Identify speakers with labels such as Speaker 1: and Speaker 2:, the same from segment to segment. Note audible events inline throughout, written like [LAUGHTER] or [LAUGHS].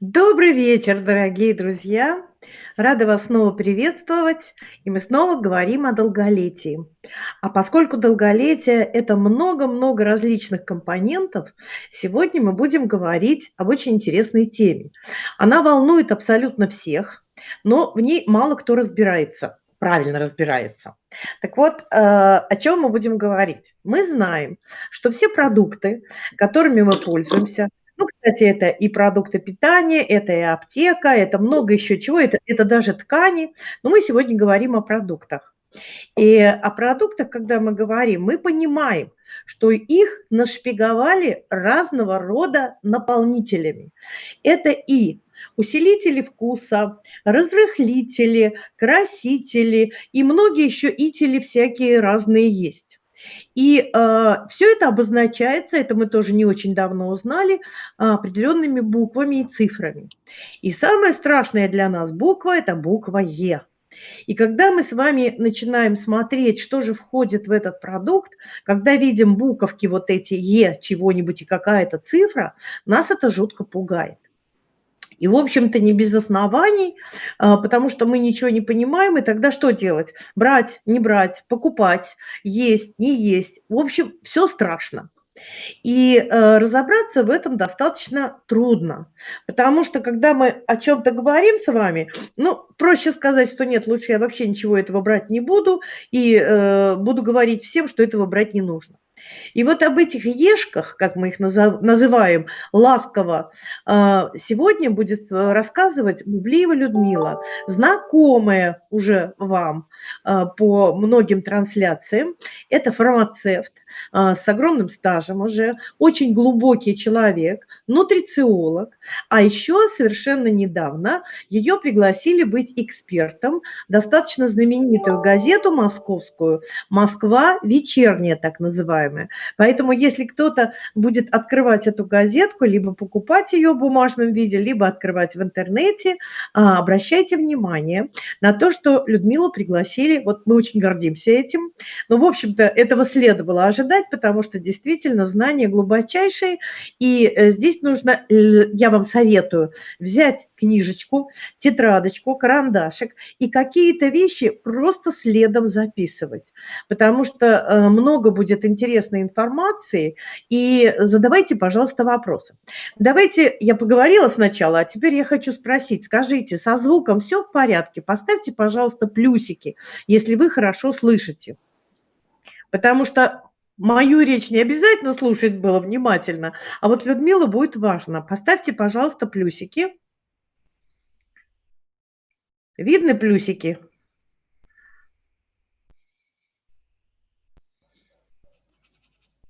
Speaker 1: Добрый вечер, дорогие друзья! Рада вас снова приветствовать, и мы снова говорим о долголетии. А поскольку долголетие – это много-много различных компонентов, сегодня мы будем говорить об очень интересной теме. Она волнует абсолютно всех, но в ней мало кто разбирается, правильно разбирается. Так вот, э, о чем мы будем говорить? Мы знаем, что все продукты, которыми мы пользуемся, ну, кстати, это и продукты питания, это и аптека, это много еще чего, это, это даже ткани. Но мы сегодня говорим о продуктах. И о продуктах, когда мы говорим, мы понимаем, что их нашпиговали разного рода наполнителями. Это и усилители вкуса, разрыхлители, красители и многие еще ители всякие разные есть. И э, а, все это обозначается, это мы тоже не очень давно узнали, определенными буквами и цифрами. И самая страшная для нас буква – это буква Е. И когда мы с вами начинаем смотреть, что же входит в этот продукт, когда видим буковки вот эти Е чего-нибудь и какая-то цифра, нас это жутко пугает. И, в общем-то, не без оснований, а, потому что мы ничего не понимаем, и тогда что делать? Брать, не брать, покупать, есть, не есть. В общем, все страшно. И э, разобраться в этом достаточно трудно, потому что когда мы о чем-то говорим с вами, ну, проще сказать, что нет, лучше я вообще ничего этого брать не буду, и э, буду говорить всем, что этого брать не нужно. И вот об этих ешках, как мы их называем, ласково, а, сегодня будет э, рассказывать Бублиева Людмила, знакомая уже вам а, по многим трансляциям. Это фармацевт а, с огромным стажем уже, очень глубокий человек, нутрициолог. А еще совершенно недавно ее пригласили быть экспертом, достаточно знаменитую газету московскую «Москва вечерняя» так называемая называемое. Поэтому если кто-то будет открывать эту газетку, либо покупать ее в бумажном виде, либо открывать в интернете, а, обращайте внимание на то, что Людмилу пригласили, вот мы очень гордимся этим, но, в общем-то, этого следовало ожидать, потому что действительно знания глубочайшие, и э, здесь нужно, я вам советую, взять книжечку, тетрадочку, карандашик и какие-то вещи просто следом записывать, потому что э, много будет интересной информации, и задавайте, пожалуйста, вопросы. Давайте, я поговорила сначала, а теперь я хочу спросить, скажите, со звуком все в порядке? Поставьте, пожалуйста, плюсики, если вы хорошо слышите. Потому что мою речь не обязательно слушать было внимательно, а вот Людмила будет важно. Поставьте, пожалуйста, плюсики. Видны плюсики?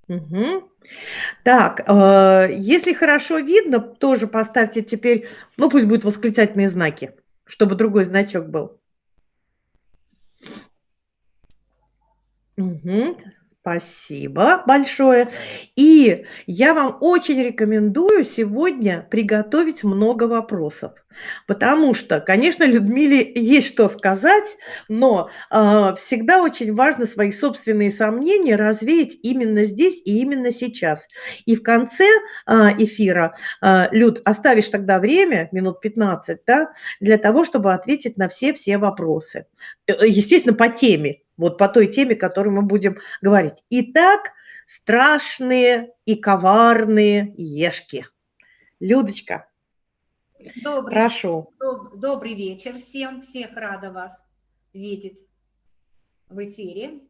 Speaker 1: Угу. Так, э, если хорошо видно, тоже поставьте теперь, ну пусть будут восклицательные знаки, чтобы другой значок был. Угу. Спасибо большое. И я вам очень рекомендую сегодня приготовить много вопросов, потому что, конечно, Людмиле есть что сказать, но э, всегда очень важно свои собственные сомнения развеять именно здесь и именно сейчас. И в конце э, эфира, э, Люд, оставишь тогда время, минут 15, да, для того, чтобы ответить на все-все вопросы. Э, естественно, по теме, вот по той теме, которую мы будем говорить. Итак, страшные и коварные ешки. Людочка,
Speaker 2: добрый, прошу. Доб, добрый вечер всем, всех рада вас видеть в эфире.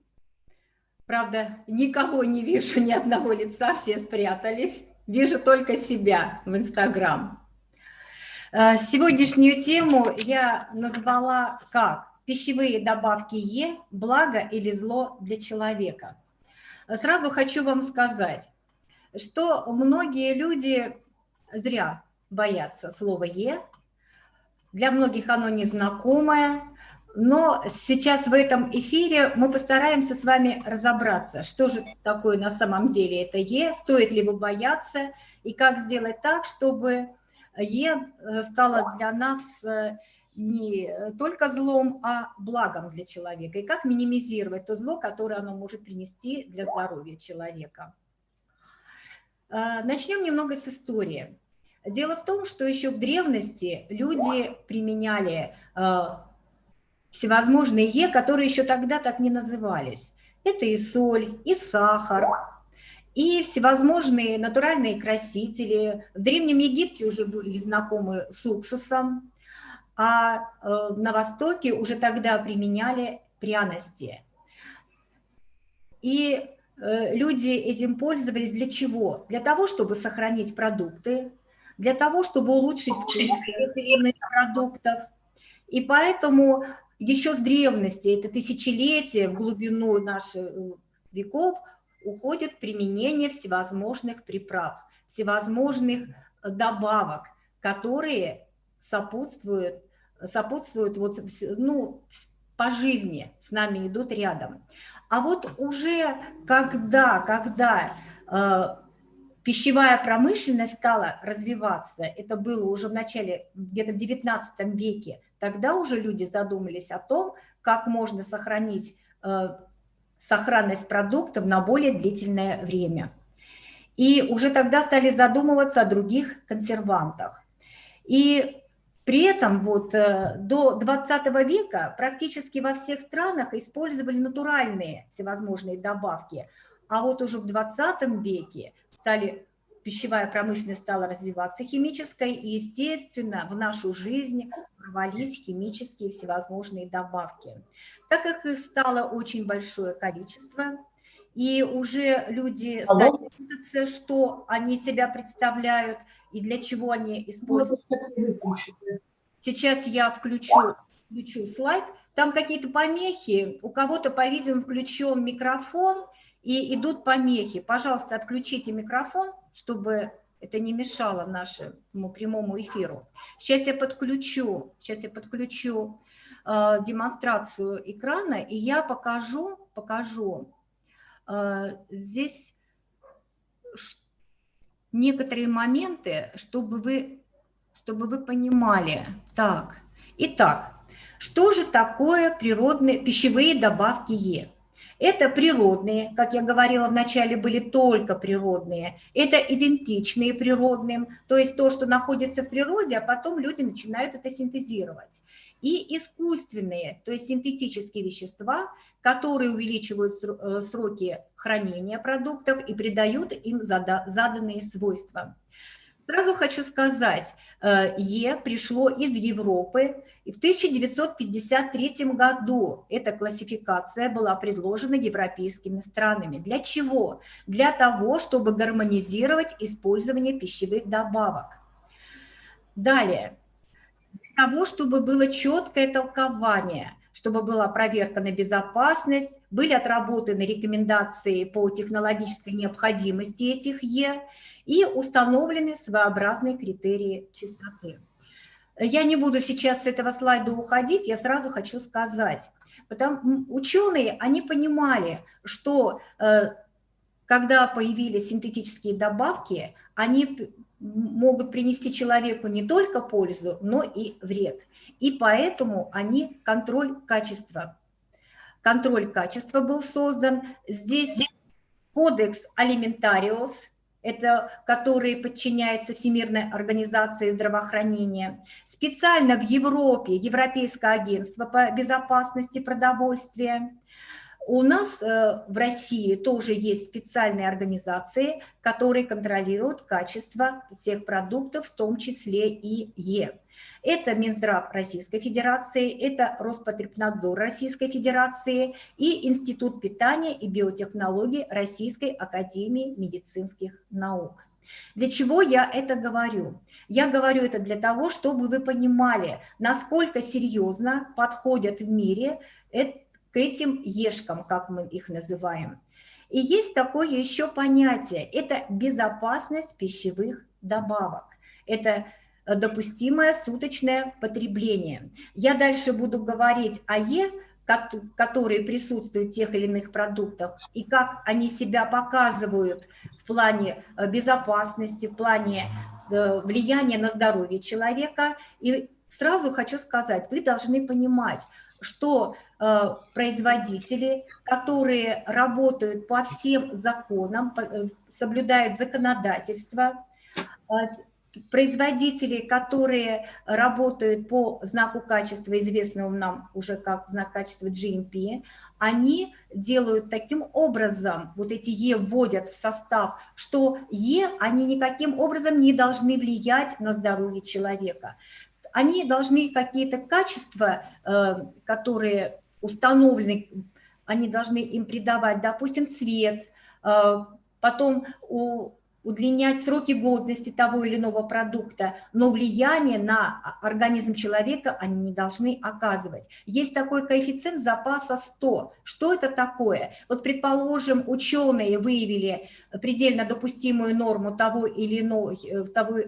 Speaker 2: Правда, никого не вижу, ни одного лица, все спрятались. Вижу только себя в Инстаграм. Э, сегодняшнюю тему я назвала как? Пищевые добавки Е – благо или зло для человека. Сразу хочу вам сказать, что многие люди зря боятся слова Е, для многих оно незнакомое, но сейчас в этом эфире мы постараемся с вами разобраться, что же такое на самом деле это Е, стоит ли его бояться, и как сделать так, чтобы Е стало для нас не э, только злом, а благом для человека. И как минимизировать то зло, которое оно может принести для здоровья человека. Э, начнем немного с истории. Дело в том, что еще в древности люди применяли э, всевозможные Е, которые еще тогда так не назывались. Это и соль, и сахар, и всевозможные натуральные красители. В Древнем Египте уже были знакомы с уксусом, а э, на Востоке уже тогда применяли пряности. И э, люди этим пользовались для чего? Для того, чтобы сохранить продукты, для того, чтобы улучшить вкус продуктов. И поэтому еще с древности, это тысячелетия в глубину наших э, веков, уходит применение всевозможных приправ, всевозможных добавок, которые сопутствуют, сопутствуют вот, ну, по жизни, с нами идут рядом. А вот уже когда, когда э, пищевая промышленность стала развиваться, это было уже в начале, где-то в 19 веке, тогда уже люди задумались о том, как можно сохранить э, сохранность продуктов на более длительное время. И уже тогда стали задумываться о других консервантах. И при этом вот э, до 20 века практически во всех странах использовали натуральные всевозможные добавки, а вот уже в 20 веке стали пищевая промышленность стала развиваться химической, и, естественно, в нашу жизнь ворвались химические всевозможные добавки. Так как их стало очень большое количество, и уже люди стали путаться, что они себя представляют и для чего они используют. Сейчас я включу, включу слайд. Там какие-то помехи, у кого-то, по-видимому, включен микрофон, и идут помехи. Пожалуйста, отключите микрофон, чтобы это не мешало нашему прямому эфиру. Сейчас я подключу, сейчас я подключу э, демонстрацию экрана, и я покажу, покажу здесь некоторые моменты, чтобы вы, чтобы вы понимали. Так, итак, что же такое природные пищевые добавки Е? Это природные, как я говорила вначале, были только природные. Это идентичные природным, то есть то, что находится в природе, а потом люди начинают это синтезировать. И искусственные, то есть синтетические вещества, которые увеличивают э, сроки хранения продуктов и придают им заданные свойства. Сразу хочу сказать, э, Е пришло из Европы, и в 1953 году эта классификация была предложена европейскими странами. Для чего? Для того, чтобы гармонизировать использование пищевых добавок. Далее, для того, чтобы было четкое толкование – чтобы была проверка на безопасность, были отработаны рекомендации по технологической необходимости этих Е и установлены своеобразные критерии чистоты. Я не буду сейчас с этого слайда уходить, я сразу хочу сказать. Потому, ученые, они понимали, что э, когда появились синтетические добавки, они могут принести человеку не только пользу, но и вред. И поэтому они контроль качества. Контроль качества был создан. Здесь кодекс алиментариус, это который подчиняется Всемирной организации здравоохранения. Специально в Европе Европейское агентство по безопасности продовольствия – у нас э, в России тоже есть специальные организации, которые контролируют качество всех продуктов, в том числе и Е. Это Минздрав Российской Федерации, это Роспотребнадзор Российской Федерации и Институт питания и биотехнологий Российской Академии медицинских наук. Для чего я это говорю? Я говорю это для того, чтобы вы понимали, насколько серьезно подходят в мире к этим ешкам, как мы их называем. И есть такое еще понятие, это безопасность пищевых добавок. Это допустимое суточное потребление. Я дальше буду говорить о Е, которые присутствуют в тех или иных продуктах, и как они себя показывают в плане э, безопасности, в плане э, влияния на здоровье человека. И сразу хочу сказать, вы должны понимать, что э, производители, которые работают по всем законам, э, соблюдают законодательство, э, производители, которые работают по знаку качества, известному нам уже как знак качества GMP, они делают таким образом, вот эти Е вводят в состав, что Е, они никаким образом не должны влиять на здоровье человека. Они должны какие-то качества, э, которые установлены, они должны им придавать, допустим, цвет, э, потом удлинять сроки годности того или иного продукта, но влияние на организм человека они не должны оказывать. Есть такой коэффициент запаса 100. Что это такое? Вот, предположим, ученые выявили предельно допустимую норму того или иного, э, того,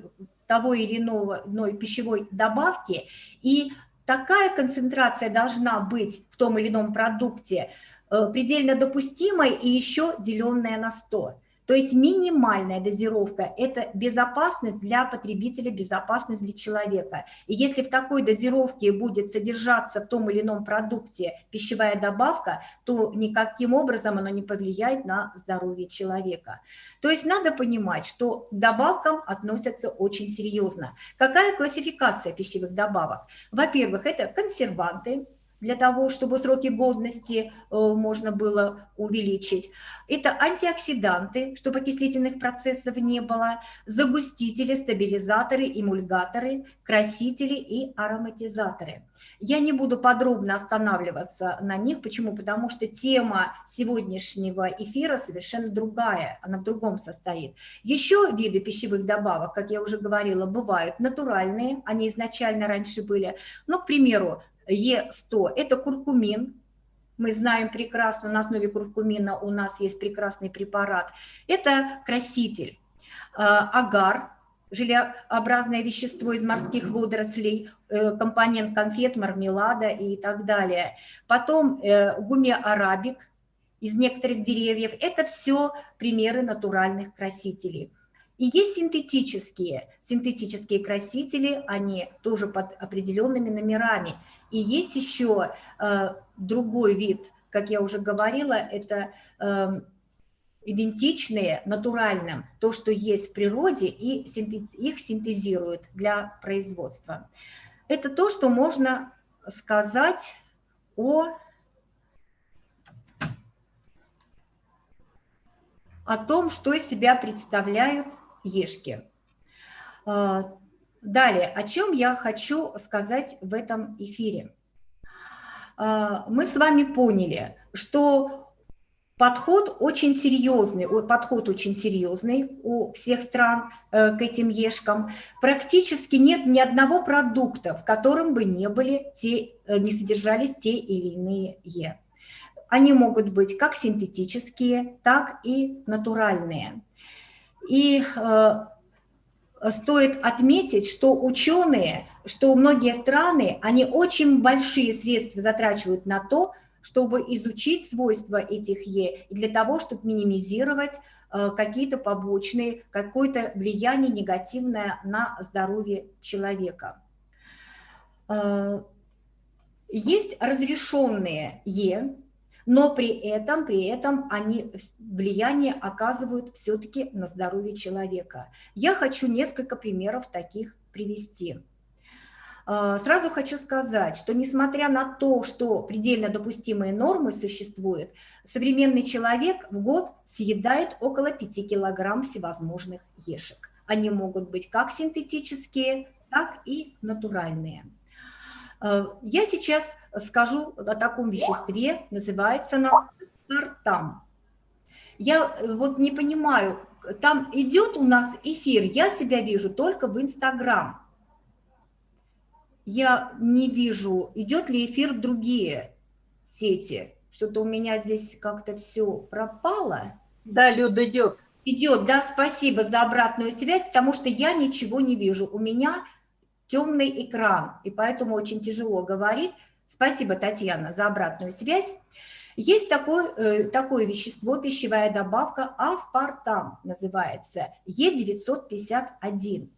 Speaker 2: того или иного иной пищевой добавки, и такая концентрация должна быть в том или ином продукте э, предельно допустимой и еще деленная на 100. То есть минимальная дозировка – это безопасность для потребителя, безопасность для человека. И если в такой дозировке будет содержаться в том или ином продукте пищевая добавка, то никаким образом она не повлияет на здоровье человека. То есть надо понимать, что к добавкам относятся очень серьезно. Какая классификация пищевых добавок? Во-первых, это консерванты, для того, чтобы сроки годности э, можно было увеличить. Это антиоксиданты, чтобы окислительных процессов не было, загустители, стабилизаторы, эмульгаторы, красители и ароматизаторы. Я не буду подробно останавливаться на них. Почему? Потому что тема сегодняшнего эфира совершенно другая, она в другом состоит. Еще виды пищевых добавок, как я уже говорила, бывают натуральные, они изначально раньше были. Ну, к примеру, Е100 – это куркумин. Мы знаем прекрасно, на основе куркумина у нас есть прекрасный препарат. Это краситель. А, агар – желеобразное вещество из морских водорослей, э, компонент конфет, мармелада и так далее. Потом э, гуме арабик из некоторых деревьев. Это все примеры натуральных красителей. И есть синтетические. Синтетические красители, они тоже под определенными номерами. И есть еще э, другой вид, как я уже говорила, это э, идентичные натуральным, то, что есть в природе, и синтез, их синтезируют для производства. Это то, что можно сказать о, о том, что из себя представляют ешки. А, далее, о чем я хочу сказать в этом эфире. А, мы с вами поняли, что подход очень серьезный, подход очень серьезный у всех стран э, к этим ешкам. Практически нет ни одного продукта, в котором бы не, были те, э, не содержались те или иные е. Они могут быть как синтетические, так и натуральные. И э, стоит отметить, что ученые, что многие страны, они очень большие средства затрачивают на то, чтобы изучить свойства этих Е, и для того, чтобы минимизировать э, какие-то побочные, какое-то влияние негативное на здоровье человека. Э, есть разрешенные Е, но при этом, при этом они влияние оказывают все-таки на здоровье человека. Я хочу несколько примеров таких привести. А, сразу хочу сказать, что несмотря на то, что предельно допустимые нормы существуют, современный человек в год съедает около 5 килограмм всевозможных ешек. Они могут быть как синтетические, так и натуральные. Э, я сейчас скажу о таком веществе, называется оно сартам. Я э, вот не понимаю, там идет у нас эфир, я себя вижу только в Инстаграм. Я не вижу, идет ли эфир в другие сети. Что-то у меня здесь как-то все пропало.
Speaker 1: Да, Люда, идет.
Speaker 2: Идет, да, спасибо за обратную связь, потому что я ничего не вижу. У меня темный экран, и поэтому очень тяжело говорить. Спасибо, Татьяна, за обратную связь. Есть такое, э, такое вещество, пищевая добавка аспартам называется, Е951.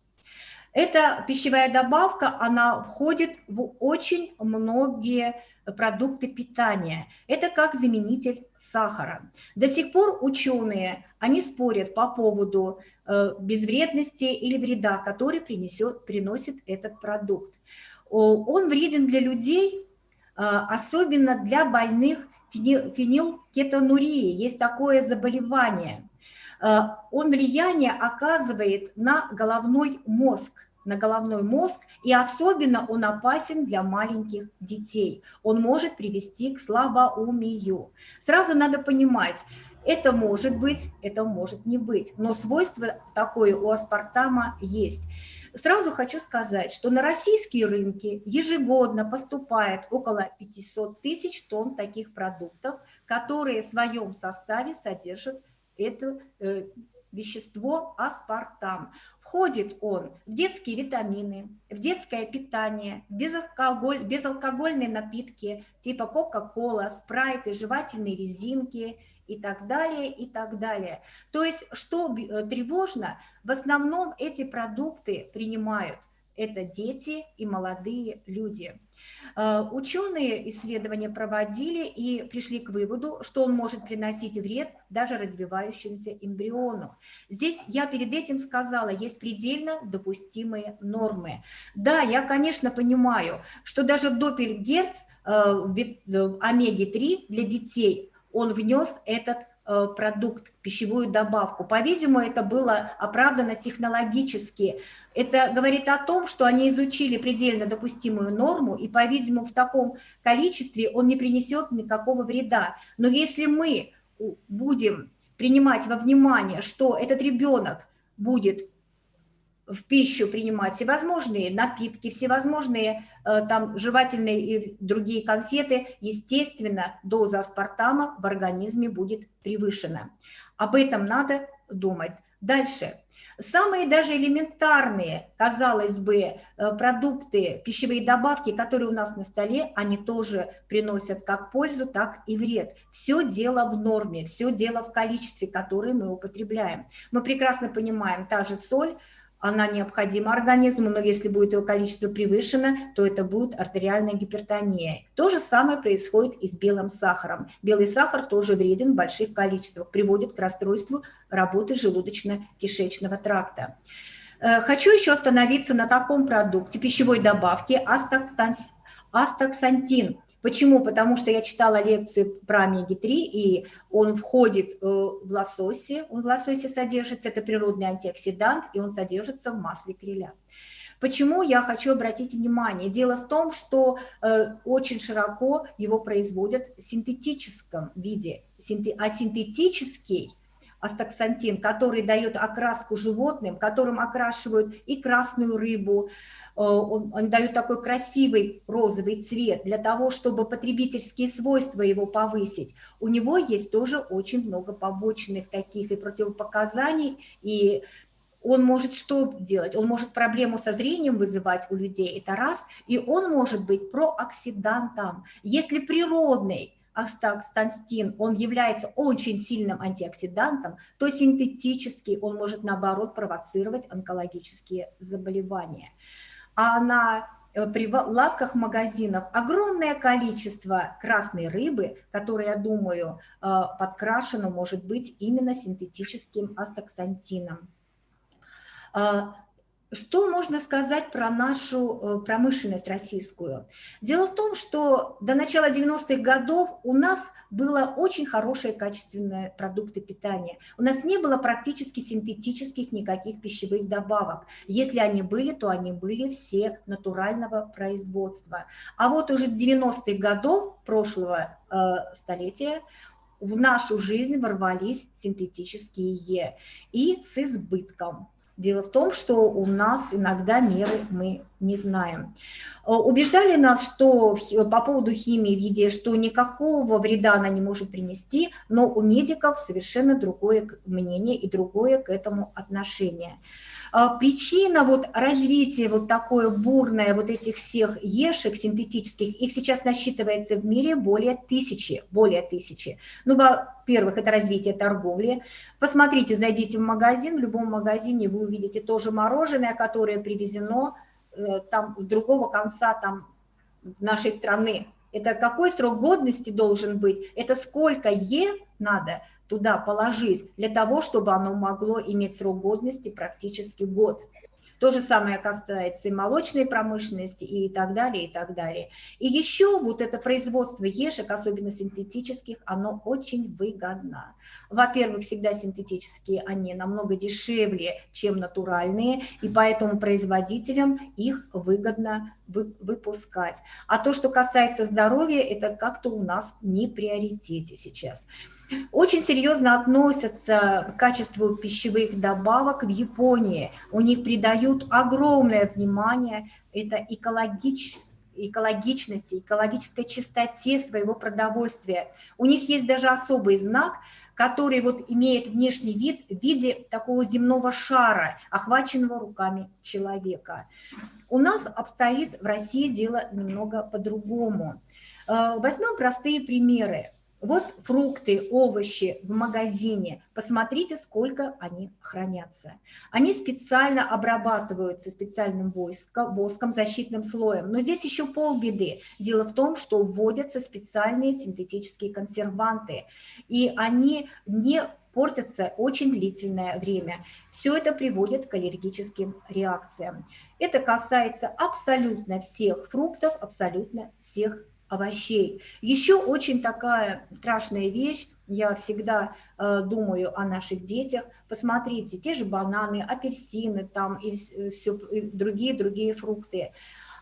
Speaker 2: Эта пищевая добавка, она входит в очень многие продукты питания. Это как заменитель сахара. До сих пор ученые, они спорят по поводу э, безвредности или вреда, который принесет, приносит этот продукт. Он вреден для людей, э, особенно для больных фенилкетонурии. Есть такое заболевание. Э, он влияние оказывает на головной мозг на головной мозг, и особенно он опасен для маленьких детей. Он может привести к слабоумию. Сразу надо понимать, это может быть, это может не быть, но свойство такое у аспартама есть. Сразу хочу сказать, что на российские рынки ежегодно поступает около 500 тысяч тонн таких продуктов, которые в своем составе содержат это э, вещество аспартам. Входит он в детские витамины, в детское питание, безалкоголь, безалкогольные напитки типа кока-кола, спрайты, жевательные резинки и так далее, и так далее. То есть, что э, тревожно, в основном эти продукты принимают это дети и молодые люди. Э, ученые исследования проводили и пришли к выводу, что он может приносить вред даже развивающемуся эмбриону. Здесь я перед этим сказала, есть предельно допустимые нормы. Да, я, конечно, понимаю, что даже Доппельгерц э, э, омеги-3 для детей, он внес этот продукт, пищевую добавку. По-видимому, это было оправдано технологически. Это говорит о том, что они изучили предельно допустимую норму, и, по-видимому, в таком количестве он не принесет никакого вреда. Но если мы будем принимать во внимание, что этот ребенок будет в пищу принимать всевозможные напитки, всевозможные э, там жевательные и другие конфеты, естественно, доза аспартама в организме будет превышена. Об этом надо думать. Дальше. Самые даже элементарные, казалось бы, э, продукты, пищевые добавки, которые у нас на столе, они тоже приносят как пользу, так и вред. Все дело в норме, все дело в количестве, которое мы употребляем. Мы прекрасно понимаем, та же соль, она необходима организму, но если будет его количество превышено, то это будет артериальная гипертония. То же самое происходит и с белым сахаром. Белый сахар тоже вреден в больших количествах, приводит к расстройству работы желудочно-кишечного тракта. Э, хочу еще остановиться на таком продукте пищевой добавки астаксантин. Почему? Потому что я читала лекцию про омеги-3, и он входит э, в лососе, он в лососе содержится, это природный антиоксидант, и он содержится в масле креля. Почему я хочу обратить внимание? Дело в том, что э, очень широко его производят в синтетическом виде, а синтетический астаксантин, который дает окраску животным, которым окрашивают и красную рыбу, Э, он, он дает такой красивый розовый цвет для того, чтобы потребительские свойства его повысить. У него есть тоже очень много побочных таких и противопоказаний, и он может что делать? Он может проблему со зрением вызывать у людей, это раз, и он может быть прооксидантом. Если природный астакстантин, он является очень сильным антиоксидантом, то синтетически он может наоборот провоцировать онкологические заболевания а на э, при лавках магазинов огромное количество красной рыбы, которая, я думаю, э, подкрашена может быть именно синтетическим астаксантином. Что можно сказать про нашу э, промышленность российскую? Дело в том, что до начала 90-х годов у нас было очень хорошие качественные продукты питания. У нас не было практически синтетических никаких пищевых добавок. Если они были, то они были все натурального производства. А вот уже с 90-х годов прошлого э, столетия в нашу жизнь ворвались синтетические и с избытком. Дело в том, что у нас иногда меры мы не знаем. Э, убеждали нас, что по поводу химии в еде, что никакого вреда она не может принести, но у медиков совершенно другое мнение и другое к этому отношение. А, причина вот развития вот такое бурное вот этих всех ешек синтетических, их сейчас насчитывается в мире более тысячи, более тысячи. Ну, во-первых, это развитие торговли. Посмотрите, зайдите в магазин, в любом магазине вы увидите тоже мороженое, которое привезено э, там с другого конца там нашей страны. Это какой срок годности должен быть? Это сколько Е надо туда положить для того, чтобы оно могло иметь срок годности практически год. То же самое касается и молочной промышленности и так далее, и так далее. И еще вот это производство ешек, особенно синтетических, оно очень выгодно. Во-первых, всегда синтетические, они намного дешевле, чем натуральные, и поэтому производителям их выгодно выпускать. А то, что касается здоровья, это как-то у нас не приоритете сейчас. Очень серьезно относятся к качеству пищевых добавок в Японии. У них придают огромное внимание, это экологичность экологичности, экологической чистоте своего продовольствия. У них есть даже особый знак, который вот имеет внешний вид в виде такого земного шара, охваченного руками человека. У нас обстоит в России дело немного по-другому. Э, возьмем простые примеры. Вот фрукты, овощи в магазине. Посмотрите, сколько они хранятся. Они специально обрабатываются специальным воском, воском, защитным слоем. Но здесь еще полбеды. Дело в том, что вводятся специальные синтетические консерванты. И они не портятся очень длительное время. Все это приводит к аллергическим реакциям. Это касается абсолютно всех фруктов, абсолютно всех овощей. Еще очень такая страшная вещь, я всегда э, думаю о наших детях. Посмотрите, те же бананы, апельсины там и все, и другие другие фрукты.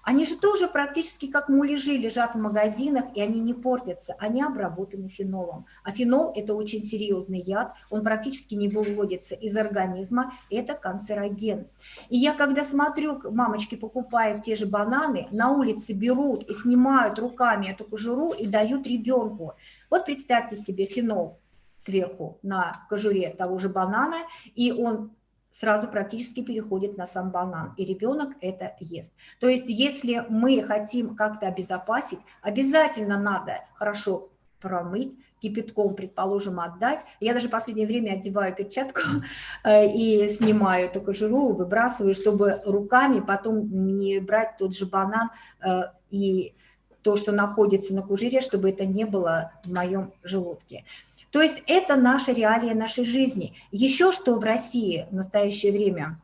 Speaker 2: Они же тоже практически как муляжи лежат в магазинах, и они не портятся, они обработаны фенолом. А фенол – это очень серьезный яд, он практически не выводится из организма, это канцероген. И я когда смотрю, мамочки покупают те же бананы, на улице берут и снимают руками эту кожуру и дают ребенку. Вот представьте себе фенол сверху на кожуре того же банана, и он сразу практически переходит на сам банан, и ребенок это ест. То есть если мы хотим как-то обезопасить, обязательно надо хорошо промыть, кипятком, предположим, отдать. Я даже в последнее время одеваю перчатку [LAUGHS] э, и снимаю эту кожуру, выбрасываю, чтобы руками потом не брать тот же банан э, и то, что находится на кожуре, чтобы это не было в моем желудке. То есть это наша реалия нашей жизни. Еще что в России в настоящее время?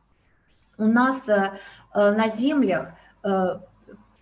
Speaker 2: У нас э, э, на землях э,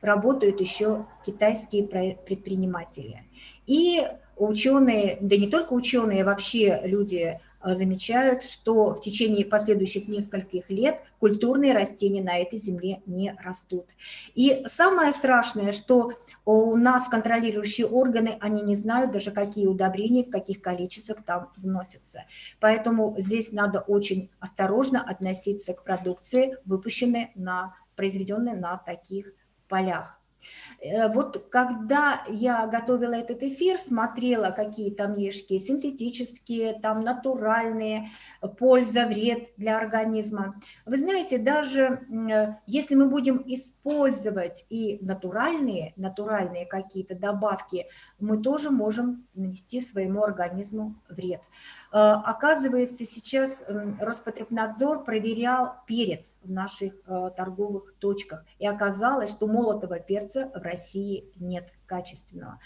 Speaker 2: работают еще китайские предприниматели. И ученые, да не только ученые, вообще люди замечают, что в течение последующих нескольких лет культурные растения на этой земле не растут. И самое страшное, что у нас контролирующие органы, они не знают даже, какие удобрения, в каких количествах там вносятся. Поэтому здесь надо очень осторожно относиться к продукции, выпущенной на, произведенной на таких полях. Э, вот когда я готовила этот эфир, смотрела, какие там ешки синтетические, там натуральные, польза, вред для организма. Вы знаете, даже э, если мы будем использовать и натуральные, натуральные какие-то добавки, мы тоже можем нанести своему организму вред. Э, оказывается, сейчас Роспотребнадзор проверял перец в наших торговых точках, и оказалось, что молотого перца в России нет качественного.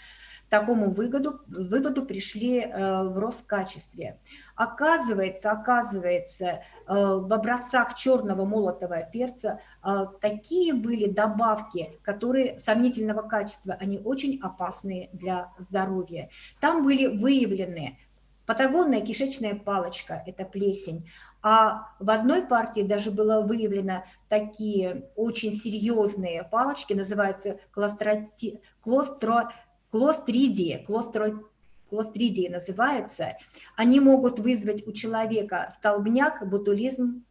Speaker 2: К такому выводу, выводу пришли э, в Роскачестве. Оказывается, оказывается, в образцах черного молотого перца такие были добавки, которые сомнительного качества, они очень опасные для здоровья. Там были выявлены Патагонная кишечная палочка – это плесень. А в одной партии даже было выявлено такие очень серьезные палочки, называются клостроти, клостро, клостридии, клостро, клостридии называются. Они могут вызвать у человека столбняк, ботулизм,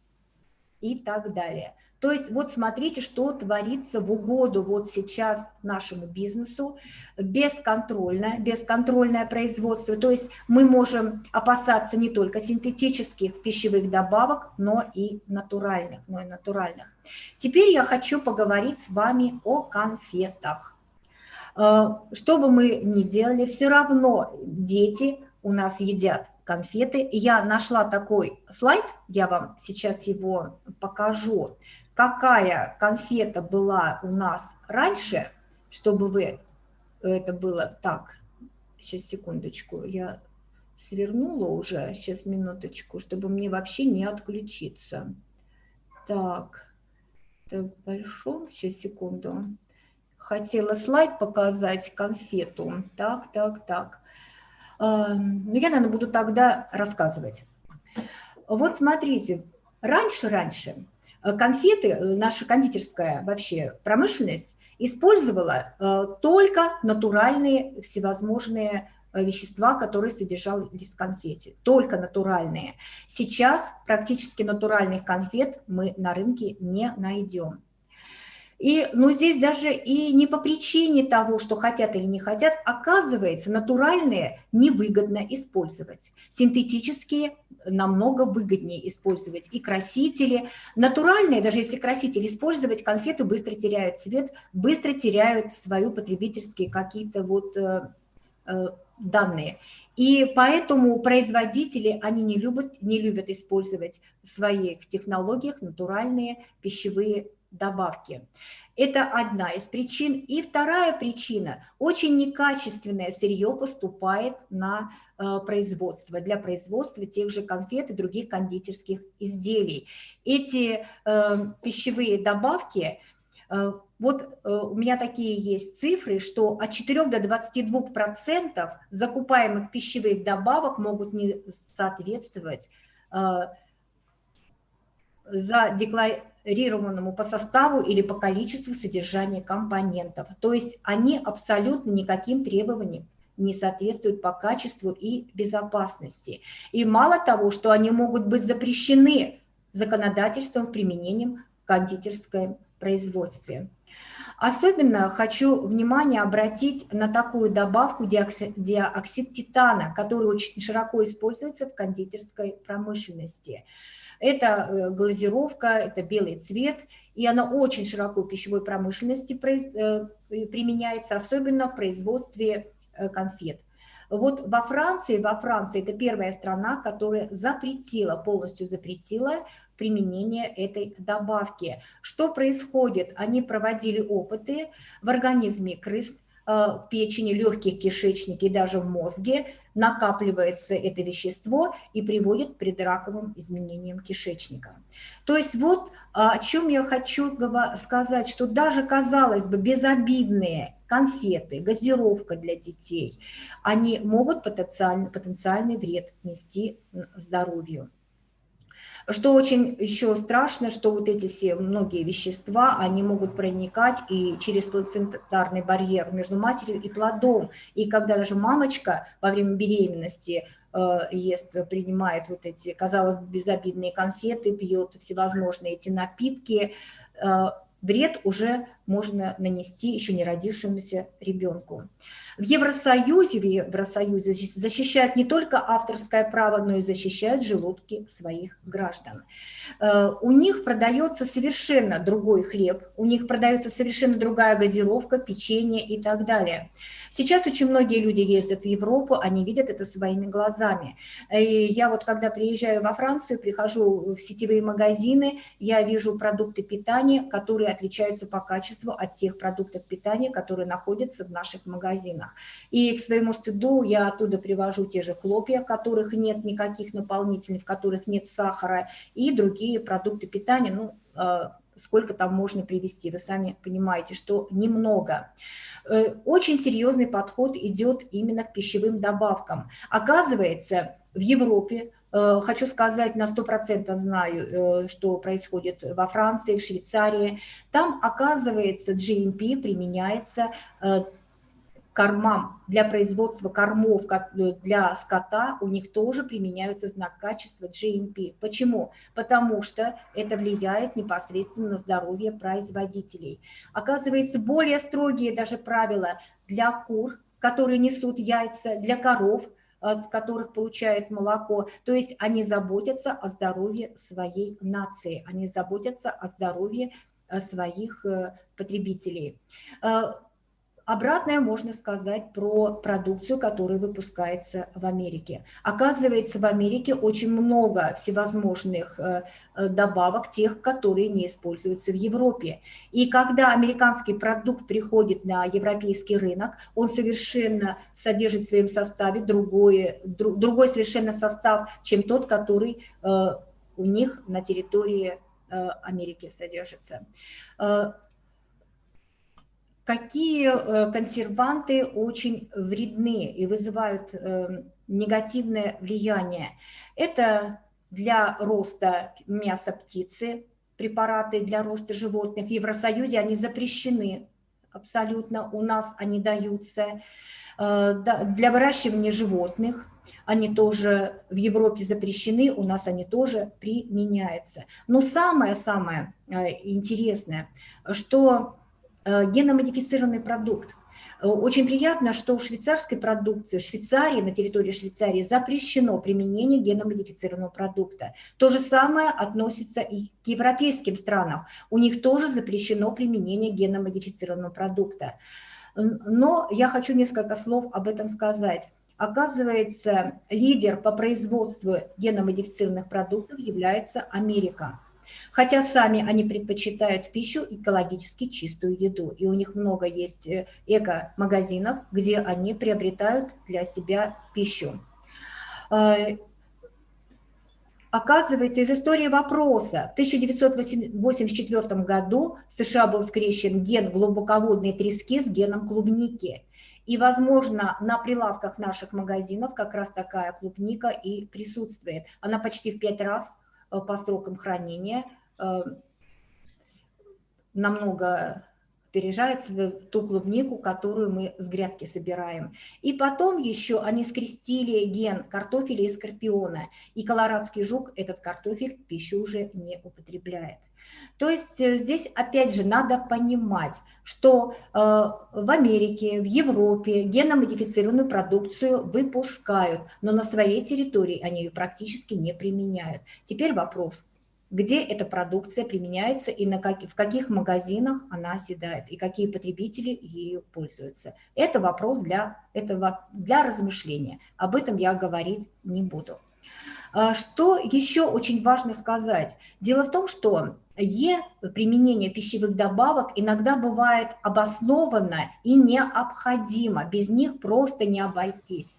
Speaker 2: и так далее. То есть вот смотрите, что творится в угоду вот сейчас нашему бизнесу, бесконтрольное, бесконтрольное производство. То есть мы можем опасаться не только синтетических пищевых добавок, но и натуральных. Но и натуральных. Теперь я хочу поговорить с вами о конфетах. Э, что бы мы ни делали, все равно дети у нас едят конфеты. Я нашла такой слайд, я вам сейчас его покажу какая конфета была у нас раньше, чтобы вы, это было так, сейчас секундочку, я свернула уже, сейчас минуточку, чтобы мне вообще не отключиться. Так, это большом, сейчас секунду. Хотела слайд показать, конфету. Так, так, так. Ну, я, наверное, буду тогда рассказывать. Вот смотрите, раньше-раньше конфеты, э, наша кондитерская вообще промышленность использовала э, только натуральные всевозможные вещества, которые содержались в конфете, только натуральные. Сейчас практически натуральных конфет мы на рынке не найдем. И, ну, здесь даже и не по причине того, что хотят или не хотят, оказывается, натуральные невыгодно использовать. Синтетические намного выгоднее использовать. И красители. Натуральные, даже если красители использовать, конфеты быстро теряют цвет, быстро теряют свою потребительские какие-то вот э, э, данные. И поэтому производители, они не любят, не любят использовать в своих технологиях натуральные пищевые добавки. Это одна из причин. И вторая причина – очень некачественное сырье поступает на э, производство, для производства тех же конфет и других кондитерских изделий. Эти э, пищевые добавки э, вот э, у меня такие есть цифры, что от 4 до 22 процентов закупаемых пищевых добавок могут не соответствовать э, за декларированному по составу или по количеству содержания компонентов. То есть они абсолютно никаким требованиям не соответствуют по качеству и безопасности. И мало того, что они могут быть запрещены законодательством применением в кондитерском производстве. Особенно хочу внимание обратить на такую добавку диоксид, диоксид титана, который очень широко используется в кондитерской промышленности. Это э, глазировка, это белый цвет, и она очень широко в пищевой промышленности э, применяется, особенно в производстве э, конфет. Вот во Франции, во Франции это первая страна, которая запретила, полностью запретила применение этой добавки. Что происходит? Они проводили опыты в организме крыс, в печени, легких, кишечнике и даже в мозге накапливается это вещество и приводит к предраковым изменениям кишечника. То есть вот а, о чем я хочу сказать, что даже, казалось бы, безобидные конфеты, газировка для детей, они могут потенциальный, потенциальный вред нести здоровью. Что очень еще страшно, что вот эти все многие вещества, они могут проникать и через плацентарный барьер между матерью и плодом. И когда даже мамочка во время беременности э, ест, принимает вот эти, казалось бы, безобидные конфеты, пьет всевозможные эти напитки, э, вред уже можно нанести еще не родившемуся ребенку. В Евросоюзе, в Евросоюзе защищают не только авторское право, но и защищают желудки своих граждан. Э, у них продается совершенно другой хлеб, у них продается совершенно другая газировка, печенье и так далее. Сейчас очень многие люди ездят в Европу, они видят это своими глазами. И я вот когда приезжаю во Францию, прихожу в сетевые магазины, я вижу продукты питания, которые отличаются по качеству от тех продуктов питания, которые находятся в наших магазинах. И к своему стыду я оттуда привожу те же хлопья, в которых нет никаких наполнителей, в которых нет сахара, и другие продукты питания, ну, а, сколько там можно привести, вы сами понимаете, что немного. Э, очень серьезный подход идет именно к пищевым добавкам. Оказывается, в Европе э, Хочу сказать, на 100% знаю, э, что происходит во Франции, в Швейцарии. Там, оказывается, GMP применяется кормам, для производства кормов э, для скота у них тоже применяются знак качества GMP. Почему? Потому что это влияет непосредственно на здоровье производителей. Оказывается, более строгие даже правила для кур, которые несут яйца, для коров, от которых получают молоко. То есть они заботятся о здоровье своей нации, они заботятся о здоровье э, своих э, потребителей. Обратное можно сказать про продукцию, которая выпускается в Америке. Оказывается, в Америке очень много всевозможных э, э, добавок, тех, которые не используются в Европе. И когда американский продукт приходит на европейский рынок, он совершенно содержит в своем составе другой, другой совершенно состав, чем тот, который э, у них на территории Америки содержится какие э, консерванты очень вредны и вызывают э, негативное влияние. Это для роста мяса птицы, препараты для роста животных. В Евросоюзе они запрещены абсолютно, у нас они даются. Э, для выращивания животных они тоже в Европе запрещены, у нас они тоже применяются. Но самое-самое интересное, что геномодифицированный продукт. Э, очень приятно, что в швейцарской продукции, Швейцарии, на территории Швейцарии запрещено применение геномодифицированного продукта. То же самое относится и к европейским странам. У них тоже запрещено применение геномодифицированного продукта. Но я хочу несколько слов об этом сказать. Оказывается, лидер по производству геномодифицированных продуктов является Америка хотя сами они предпочитают пищу экологически чистую еду. И у них много есть э, эко-магазинов, где они приобретают для себя пищу. Э, оказывается, из истории вопроса, в 1984 году в США был скрещен ген глубоководной трески с геном клубники. И, возможно, на прилавках наших магазинов как раз такая клубника и присутствует. Она почти в пять раз по срокам хранения Э, намного опережает ту клубнику, которую мы с грядки собираем. И потом еще они скрестили ген картофеля и скорпиона. И колорадский жук этот картофель пищу уже не употребляет. То есть э, здесь опять же надо понимать, что э, в Америке, в Европе геномодифицированную продукцию выпускают, но на своей территории они ее практически не применяют. Теперь вопрос, где эта продукция применяется и на как, в каких магазинах она оседает, и какие потребители ею пользуются. Это вопрос для, этого, для размышления. Об этом я говорить не буду. А, что еще очень важно сказать? Дело в том, что Е, применение пищевых добавок, иногда бывает обоснованно и необходимо. Без них просто не обойтись.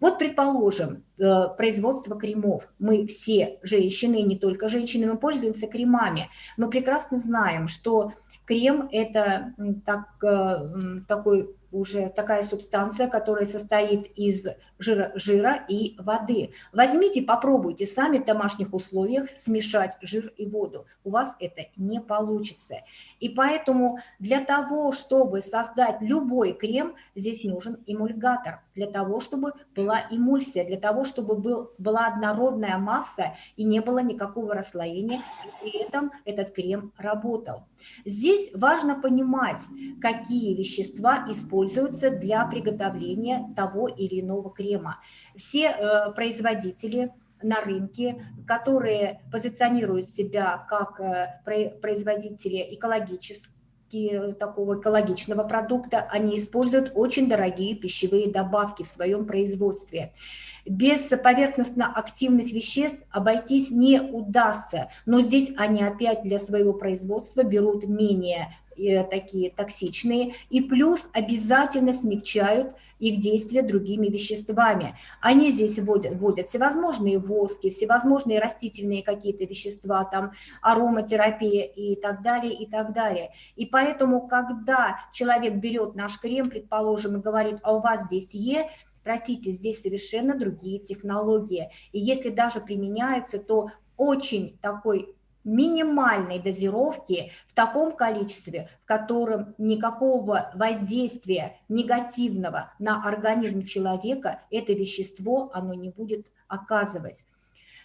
Speaker 2: Вот, предположим, э, производство кремов. Мы все женщины, не только женщины, мы пользуемся кремами. Мы прекрасно знаем, что крем – это так, э, такой уже такая субстанция, которая состоит из жира, жира и воды. Возьмите, попробуйте сами в домашних условиях смешать жир и воду. У вас это не получится. И поэтому для того, чтобы создать любой крем, здесь нужен эмульгатор. Для того, чтобы была эмульсия, для того, чтобы был, была однородная масса и не было никакого расслоения, и при этом этот крем работал. Здесь важно понимать, какие вещества используются используются для приготовления того или иного крема. Все э, производители на рынке, которые позиционируют себя как э, производители экологических такого экологичного продукта, они используют очень дорогие пищевые добавки в своем производстве. Без поверхностно-активных веществ обойтись не удастся, но здесь они опять для своего производства берут менее Э, такие токсичные, и плюс обязательно смягчают их действие другими веществами. Они здесь вводят, вводят всевозможные воски, всевозможные растительные какие-то вещества, там ароматерапия и так далее, и так далее. И поэтому, когда человек берет наш крем, предположим, и говорит, а у вас здесь Е, простите, здесь совершенно другие технологии. И если даже применяется, то очень такой минимальной дозировки в таком количестве, в котором никакого воздействия негативного на организм человека это вещество оно не будет оказывать.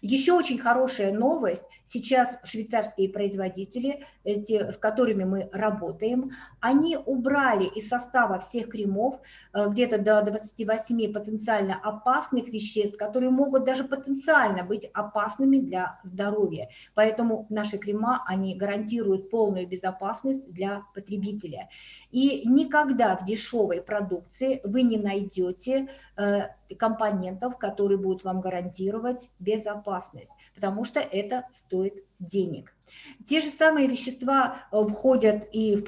Speaker 2: Еще очень хорошая новость. Сейчас швейцарские производители, те, с которыми мы работаем, они убрали из состава всех кремов э, где-то до 28 потенциально опасных веществ, которые могут даже потенциально быть опасными для здоровья. Поэтому наши крема, они гарантируют полную безопасность для потребителя. И никогда в дешевой продукции вы не найдете э, компонентов, которые будут вам гарантировать безопасность, потому что это стоит денег. Те же самые вещества э, входят и в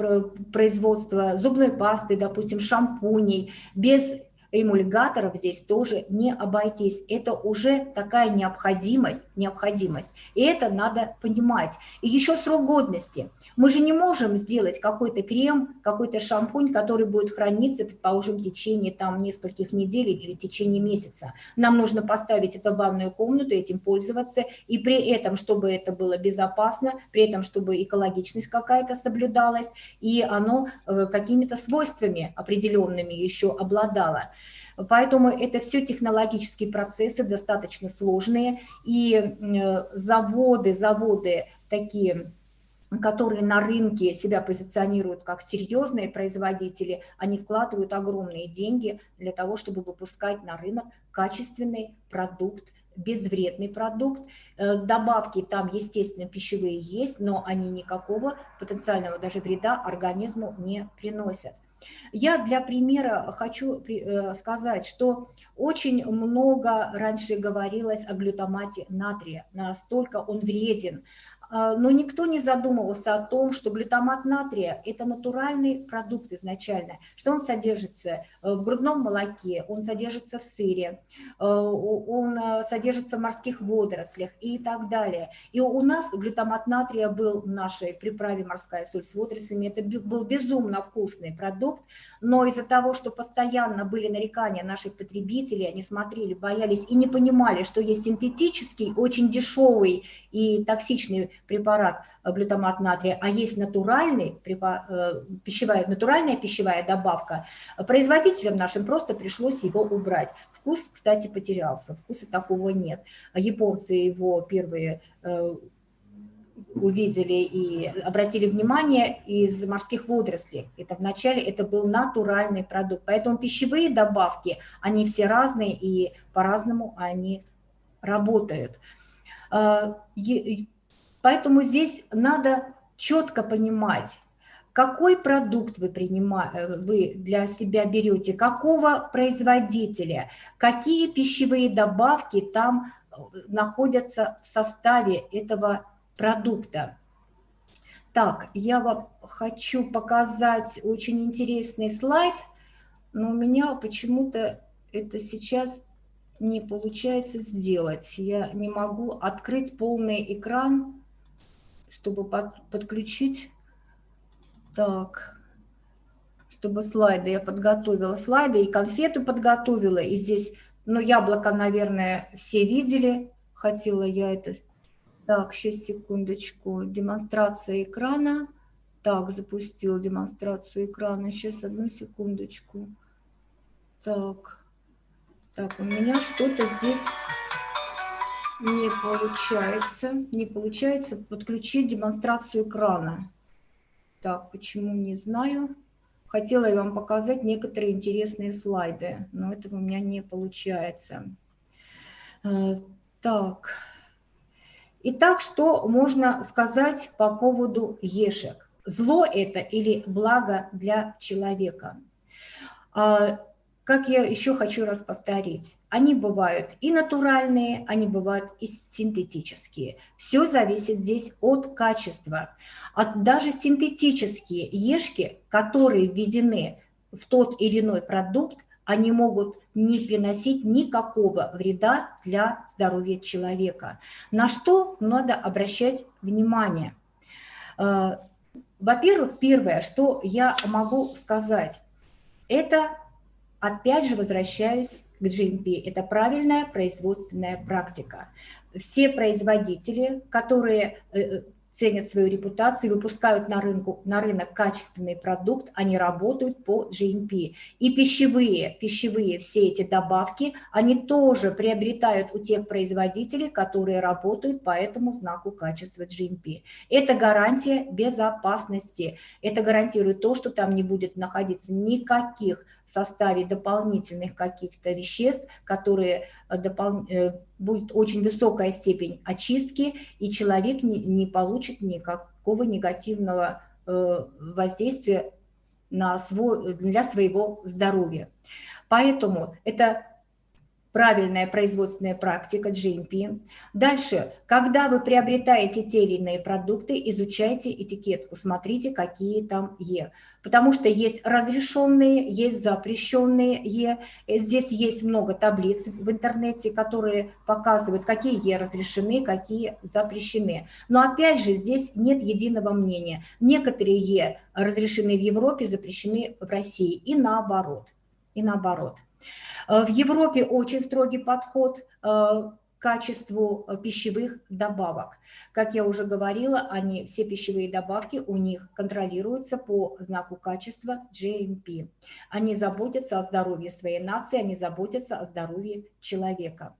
Speaker 2: производство зубной пасты, допустим, шампуней, без эмульгаторов здесь тоже не обойтись. Это уже такая необходимость, необходимость. И это надо понимать. И еще срок годности. Мы же не можем сделать какой-то крем, какой-то шампунь, который будет храниться, предположим, в течение там нескольких недель или в течение месяца. Нам нужно поставить это в ванную комнату, этим пользоваться, и при этом, чтобы это было безопасно, при этом, чтобы экологичность какая-то соблюдалась, и оно э, какими-то свойствами определенными еще обладало. Поэтому это все технологические процессы, достаточно сложные, и э, заводы, заводы такие которые на рынке себя позиционируют как серьезные производители, они вкладывают огромные деньги для того, чтобы выпускать на рынок качественный продукт, безвредный продукт. Э, добавки там, естественно, пищевые есть, но они никакого потенциального даже вреда организму не приносят. Я для примера хочу э, сказать, что очень много раньше говорилось о глютамате натрия, настолько он вреден, но никто не задумывался о том, что глютамат натрия – это натуральный продукт изначально, что он содержится э, в грудном молоке, он содержится в сыре, э, он э, содержится в морских водорослях и так далее. И у нас глютамат натрия был в нашей приправе «Морская соль с водорослями», это был безумно вкусный продукт, но из-за того, что постоянно были нарекания наших потребителей, они смотрели, боялись и не понимали, что есть синтетический, очень дешевый и токсичный препарат э, глютамат натрия, а есть натуральный, э, пищевая, натуральная пищевая добавка, производителям нашим просто пришлось его убрать. Вкус, кстати, потерялся, вкуса такого нет. Японцы его первые э, увидели и обратили внимание из морских водорослей. Это вначале это был натуральный продукт. Поэтому пищевые добавки, они все разные и по-разному они работают. Поэтому здесь надо четко понимать, какой продукт вы, принимаете, э, вы для себя берете, какого производителя, какие пищевые добавки там э, находятся в составе этого продукта. Так, я вам хочу показать очень интересный слайд, но у меня почему-то это сейчас не получается сделать. Я не могу открыть полный экран чтобы под, подключить. Так, чтобы слайды, я подготовила слайды и конфеты подготовила. И здесь, ну, яблоко, наверное, все видели. Хотела я это... Так, сейчас, секундочку. Демонстрация экрана. Так, запустил демонстрацию экрана. Сейчас, одну секундочку. Так, так, у меня что-то здесь не получается, не получается подключить демонстрацию экрана. Так, почему, не знаю. Хотела я вам показать некоторые интересные слайды, но этого у меня не получается. Э, так. Итак, что можно сказать по поводу ешек? Зло это или благо для человека? Как я еще хочу раз повторить, они бывают и натуральные, они бывают и синтетические. Все зависит здесь от качества. От даже синтетические ешки, которые введены в тот или иной продукт, они могут не приносить никакого вреда для здоровья человека. На что надо обращать внимание? Э, во-первых, первое, что я могу сказать, это Опять же возвращаюсь к GMP. Это правильная производственная практика. Все производители, которые э, ценят свою репутацию, выпускают на, рынку, на рынок качественный продукт, они работают по GMP. И пищевые, пищевые все эти добавки, они тоже приобретают у тех производителей, которые работают по этому знаку качества GMP. Это гарантия безопасности, это гарантирует то, что там не будет находиться никаких в составе дополнительных каких-то веществ, которые э, допол... Э, будет очень высокая степень очистки, и человек не, не получит никакого негативного э, воздействия на свой, для своего здоровья. Поэтому это правильная производственная практика GMP. Дальше, когда вы приобретаете те или иные продукты, изучайте этикетку, смотрите, какие там Е. Потому что есть разрешенные, есть запрещенные Е. Здесь есть много таблиц в интернете, которые показывают, какие Е разрешены, какие запрещены. Но опять же, здесь нет единого мнения. Некоторые Е разрешены в Европе, запрещены в России и наоборот. И наоборот. Э, в Европе очень строгий подход э, к качеству э, пищевых добавок. Как я уже говорила, они, все пищевые добавки у них контролируются по знаку качества GMP. Они заботятся о здоровье своей нации, они заботятся о здоровье человека.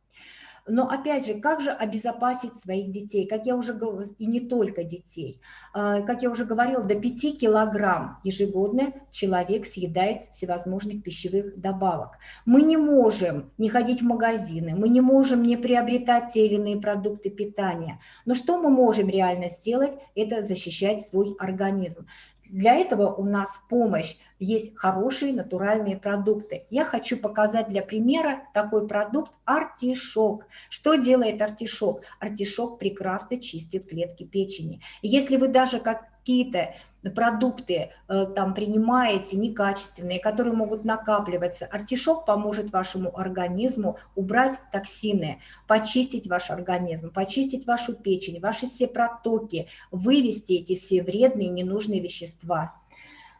Speaker 2: Но опять же, как же обезопасить своих детей? Как я уже говорила, и не только детей. А, как я уже говорила, до 5 килограмм ежегодно человек съедает всевозможных пищевых добавок. Мы не можем не ходить в магазины, мы не можем не приобретать те или иные продукты питания. Но что мы можем реально сделать? Это защищать свой организм. Для этого у нас помощь есть хорошие натуральные продукты. Я хочу показать для примера такой продукт артишок. Что делает артишок? Артишок прекрасно чистит клетки печени. Если вы даже какие-то продукты э, там принимаете некачественные, которые могут накапливаться, артишок поможет вашему организму убрать токсины, почистить ваш организм, почистить вашу печень, ваши все протоки, вывести эти все вредные ненужные вещества.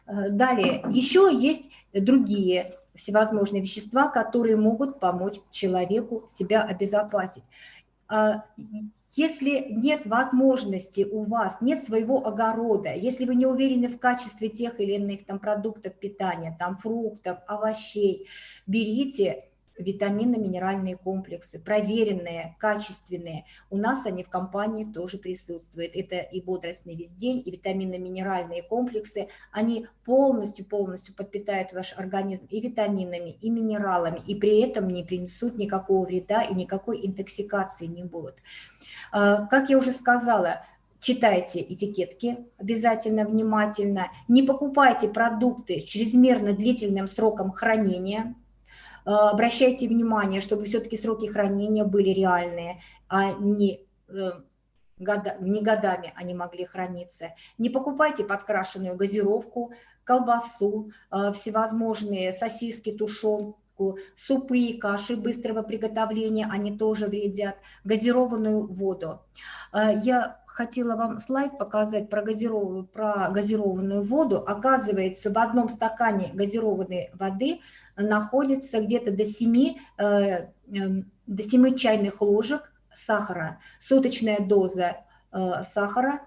Speaker 2: Э, далее, еще есть другие всевозможные вещества, которые могут помочь человеку себя обезопасить. Если нет возможности у вас, нет своего огорода, если вы не уверены в качестве тех или иных там продуктов питания, там фруктов, овощей, берите витаминно-минеральные комплексы, проверенные, качественные. У нас они в компании тоже присутствуют. Это и бодрость весь день, и витаминно-минеральные комплексы. Они полностью-полностью подпитают ваш организм и витаминами, и минералами, и при этом не принесут никакого вреда и никакой интоксикации не будут. А, как я уже сказала, читайте этикетки обязательно внимательно, не покупайте продукты чрезмерно длительным сроком хранения, обращайте внимание, чтобы все-таки сроки хранения были реальные, а не, э, года, не годами они могли храниться. Не покупайте подкрашенную газировку, колбасу, а, всевозможные сосиски, тушенку, супы и каши быстрого приготовления, они тоже вредят, газированную воду. Я хотела вам слайд показать про газированную, про газированную воду. Оказывается, в одном стакане газированной воды находится где-то до 7, э, эм, до 7 чайных ложек сахара. Суточная доза э, сахара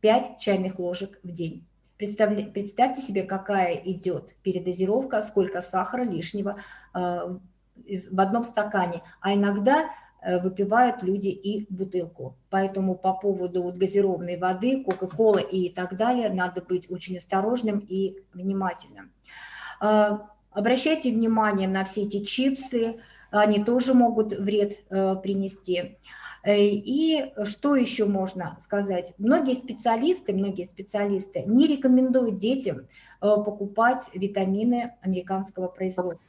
Speaker 2: 5 чайных ложек в день. Представля, представьте себе, какая идет передозировка, сколько сахара лишнего э, в одном стакане. А иногда выпивают люди и бутылку. Поэтому по поводу вот газированной воды, кока-колы и так далее надо быть очень осторожным и внимательным. Обращайте внимание на все эти чипсы, они тоже могут вред э, принести. Э, и что еще можно сказать? Многие специалисты, многие специалисты не рекомендуют детям э, покупать витамины американского производства.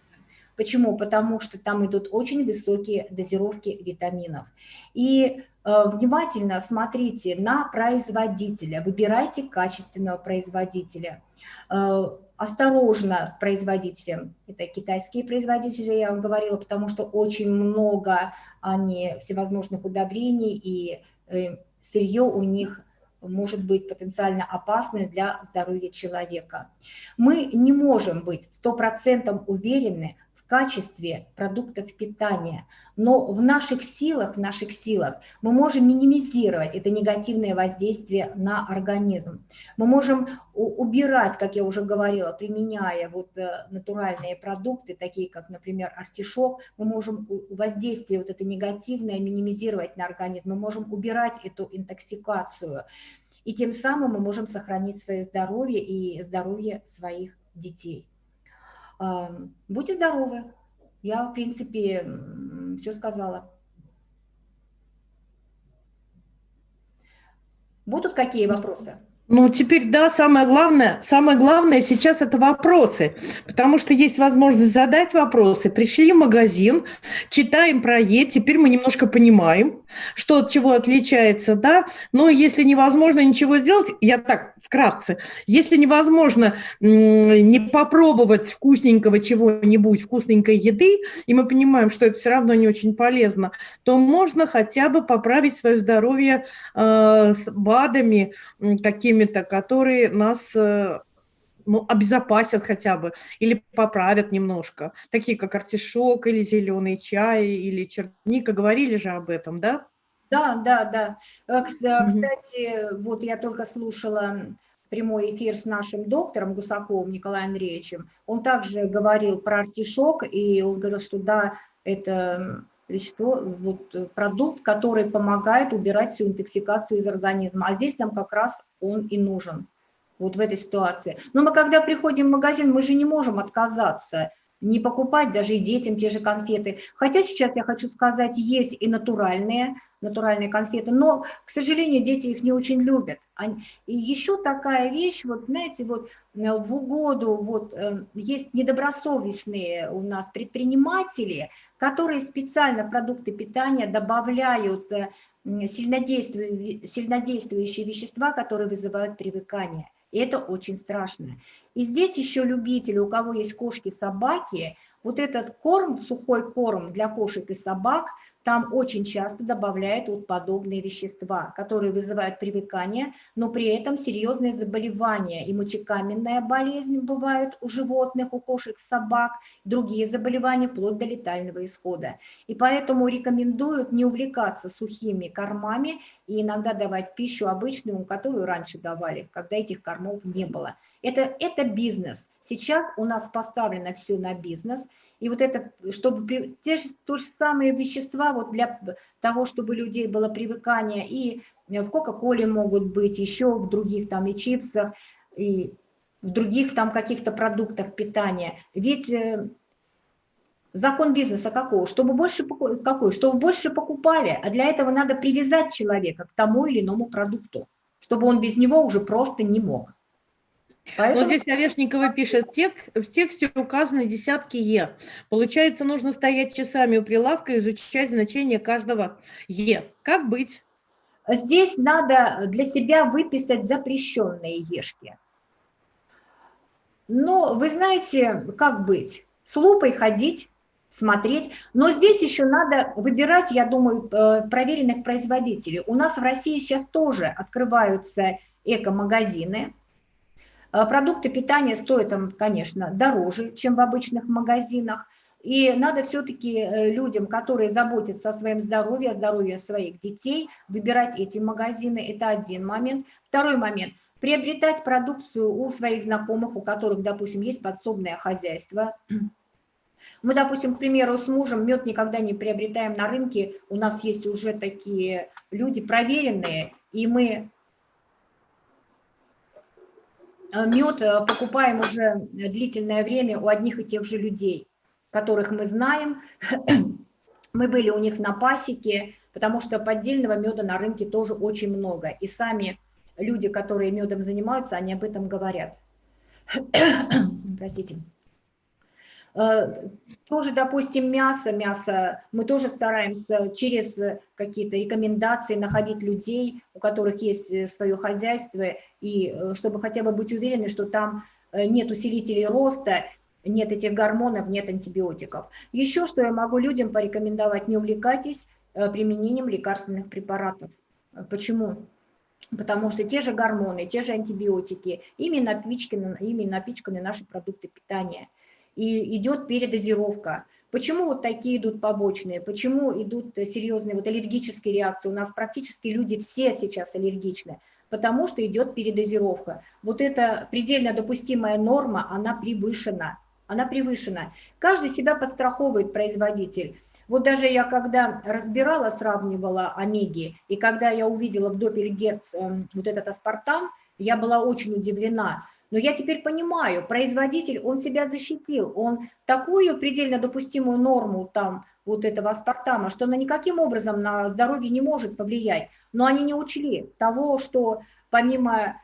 Speaker 2: Почему? Потому что там идут очень высокие дозировки витаминов. И внимательно смотрите на производителя, выбирайте качественного производителя осторожно с производителем. Это китайские производители, я вам говорила, потому что очень много они всевозможных удобрений, и э, сырье у них может быть потенциально опасным для здоровья человека. Мы не можем быть 100% уверены качестве продуктов питания. Но в наших силах, в наших силах мы можем минимизировать это негативное воздействие на организм. Мы можем убирать, как я уже говорила, применяя вот э, натуральные продукты, такие как, например, артишок, мы можем воздействие вот это негативное минимизировать на организм, мы можем убирать эту интоксикацию. И тем самым мы можем сохранить свое здоровье и здоровье своих детей. Будьте здоровы. Я, в принципе, все сказала. Будут какие вопросы?
Speaker 1: Ну, теперь, да, самое главное, самое главное сейчас это вопросы, потому что есть возможность задать вопросы. Пришли в магазин, читаем про Е, теперь мы немножко понимаем, что от чего отличается, да, но если невозможно ничего сделать, я так вкратце, если невозможно не попробовать вкусненького чего-нибудь, вкусненькой еды, и мы понимаем, что это все равно не очень полезно, то можно хотя бы поправить свое здоровье э, с БАДами, какими какими-то, которые нас э, ну, обезопасят хотя бы или поправят немножко, такие как артишок или зеленый чай или черника, говорили же об этом, да?
Speaker 2: Да, да, да. Э, кстати, mm -hmm. вот я только слушала прямой эфир с нашим доктором Гусаковым Николаем Андреевичем. Он также говорил про артишок, и он говорил, что да, это вещество, вот, э, продукт, который помогает убирать всю интоксикацию из организма. А здесь нам как раз он и нужен, вот в этой ситуации. Но мы когда приходим в магазин, мы же не можем отказаться, не покупать даже и детям те же конфеты. Хотя сейчас я хочу сказать, есть и натуральные, натуральные конфеты, но, к сожалению, дети их не очень любят. И еще такая вещь, вот знаете, вот э, в угоду, вот э, есть недобросовестные у нас предприниматели, которые специально продукты питания добавляют э, сильнодействующие, сильнодействующие вещества, которые вызывают привыкание. И это очень страшно. И здесь еще любители, у кого есть кошки, собаки, вот этот корм, сухой корм для кошек и собак, там очень часто добавляют вот подобные вещества, которые вызывают привыкание, но при этом серьезные заболевания. И мочекаменная болезнь бывают у животных, у кошек, собак, другие заболевания, вплоть до летального исхода. И поэтому рекомендуют не увлекаться сухими кормами и иногда давать пищу обычную, которую раньше давали, когда этих кормов не было. Это, это бизнес. Сейчас у нас поставлено все на бизнес, и вот это, чтобы те же, то же самые вещества вот для того, чтобы людей было привыкание, и в Кока-Коле могут быть, еще в других там и чипсах, и в других там каких-то продуктах питания. Ведь э, закон бизнеса какого? Чтобы больше, какой? Чтобы больше покупали, а для этого надо привязать человека к тому или иному продукту, чтобы он без него уже просто не мог.
Speaker 1: Поэтому... Вот здесь Орешникова пишет, тек, в тексте указаны десятки Е. Получается, нужно стоять часами у прилавка и изучать значение каждого Е. Как быть?
Speaker 2: Здесь надо для себя выписать запрещенные Ешки. Но вы знаете, как быть? С лупой ходить, смотреть. Но здесь еще надо выбирать, я думаю, э, проверенных производителей. У нас в России сейчас тоже открываются эко-магазины, продукты питания стоят, конечно, дороже, чем в обычных магазинах. И надо все-таки э, людям, которые заботятся о своем здоровье, о здоровье своих детей, выбирать эти магазины. Это один момент. Второй момент. Приобретать продукцию у своих знакомых, у которых, допустим, есть подсобное хозяйство. [CLEARS THROAT] Мы, допустим, к примеру, с мужем мед никогда не приобретаем на рынке. У нас есть уже такие люди проверенные, и мы Э, мед э, покупаем уже длительное время у одних и тех же людей, которых мы знаем. [CLEARS THROAT] Мы были у них на пасеке, потому что поддельного меда на рынке тоже очень много. И сами люди, которые медом занимаются, они об этом говорят. [CLEARS THROAT] Простите. Э, тоже, допустим, мясо, мясо, мы тоже стараемся через какие-то рекомендации находить людей, у которых есть э, свое хозяйство, и э, чтобы хотя бы быть уверены, что там нет усилителей роста, нет этих гормонов, нет антибиотиков. Еще что я могу людям порекомендовать, не увлекайтесь применением лекарственных препаратов. Почему? Потому что те же гормоны, те же антибиотики, ими напичканы, ими напичканы наши продукты питания – и идет передозировка. Почему вот такие идут побочные, почему идут серьезные вот аллергические реакции? У нас практически люди все сейчас аллергичны, потому что идет передозировка. Вот эта предельно допустимая норма, она превышена, она превышена. Каждый себя подстраховывает, производитель. Вот даже я когда разбирала, сравнивала омеги, и когда я увидела в Доппельгерц э, вот этот аспартам, я была очень удивлена. Но я теперь понимаю, производитель, он себя защитил, он такую предельно допустимую норму там вот этого аспартама, что она никаким образом на здоровье не может повлиять. Но они не учли того, что помимо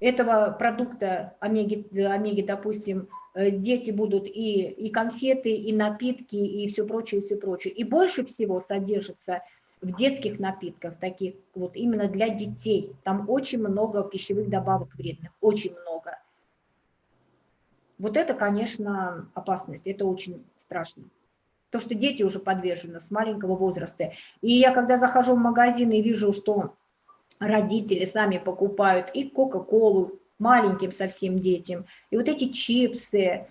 Speaker 2: этого продукта омеги, омеги допустим, Э, дети будут и, и конфеты, и напитки, и все прочее, и все прочее. И больше всего содержится в детских напитках, таких вот именно для детей. Там очень много пищевых добавок вредных, очень много. Вот это, конечно, опасность, это очень страшно. То, что дети уже подвержены с маленького возраста. И я, когда захожу в магазин и вижу, что родители сами покупают и Кока-Колу, маленьким совсем детям. И вот эти чипсы,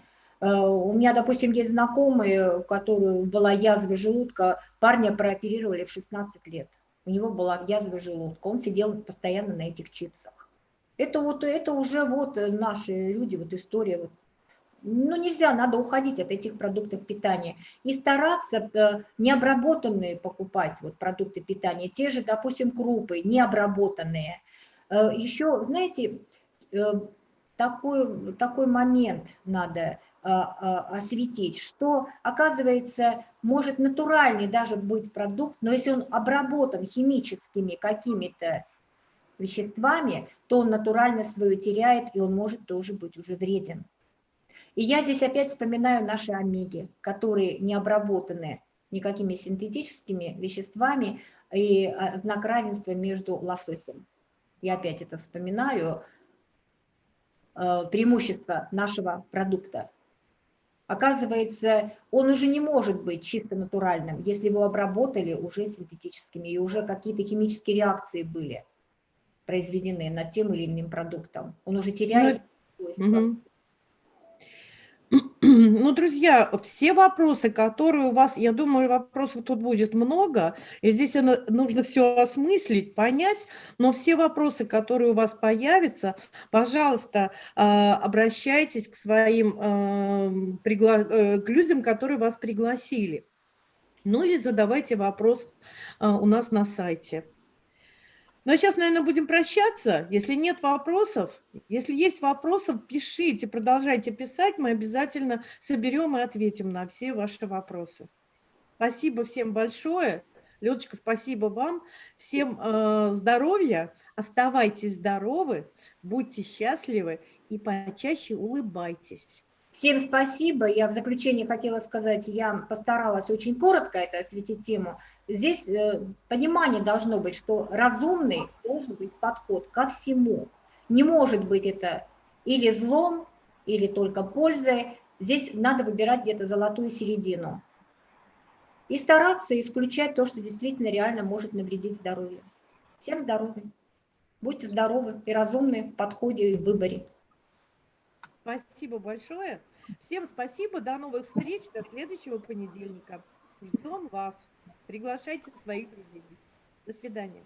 Speaker 2: у меня, допустим, есть знакомые, у которого была язва желудка, парня прооперировали в 16 лет. У него была язва желудка, он сидел постоянно на этих чипсах. Это вот, это уже вот наши люди, вот история. Вот. Ну, нельзя, надо уходить от этих продуктов питания. И стараться э, необработанные покупать вот продукты питания. Те же, допустим, крупы, необработанные. Э, еще, знаете, Э, такой, такой момент надо осветить, что, оказывается, может натуральный даже быть продукт, но если он обработан химическими какими-то веществами, то он натурально свою теряет, и он может тоже быть уже вреден. И я здесь опять вспоминаю наши омеги, которые не обработаны никакими синтетическими веществами и а, знак равенства между лососем. Я опять это вспоминаю, преимущество нашего продукта. Оказывается, он уже не может быть чисто натуральным, если его обработали уже синтетическими, и уже какие-то химические реакции были произведены над тем или иным продуктом. Он уже теряет ну, свойства. Угу.
Speaker 1: Ну, друзья, все вопросы, которые у вас, я думаю, вопросов тут будет много, и здесь нужно все осмыслить, понять, но все вопросы, которые у вас появятся, пожалуйста, а, обращайтесь к своим, а, э, к людям, которые вас пригласили. Ну или задавайте вопрос а, у нас на сайте. Ну, а сейчас, наверное, будем прощаться. Если нет вопросов, если есть вопросы, пишите, продолжайте писать. Мы обязательно соберем и ответим на все ваши вопросы. Спасибо всем большое. Людочка, спасибо вам. Всем э, здоровья, оставайтесь здоровы, будьте счастливы и почаще улыбайтесь.
Speaker 2: Всем спасибо. Я в заключение хотела сказать, я постаралась очень коротко это осветить тему. Здесь э, понимание должно быть, что разумный должен быть подход ко всему. Не может быть это или злом, или только пользой. Здесь надо выбирать где-то золотую середину. И стараться исключать то, что действительно реально может навредить здоровью. Всем здоровья. Будьте здоровы и разумны в подходе и выборе.
Speaker 1: Спасибо большое. Всем спасибо. До новых встреч. До следующего понедельника. Ждем вас. Приглашайте своих друзей. До свидания.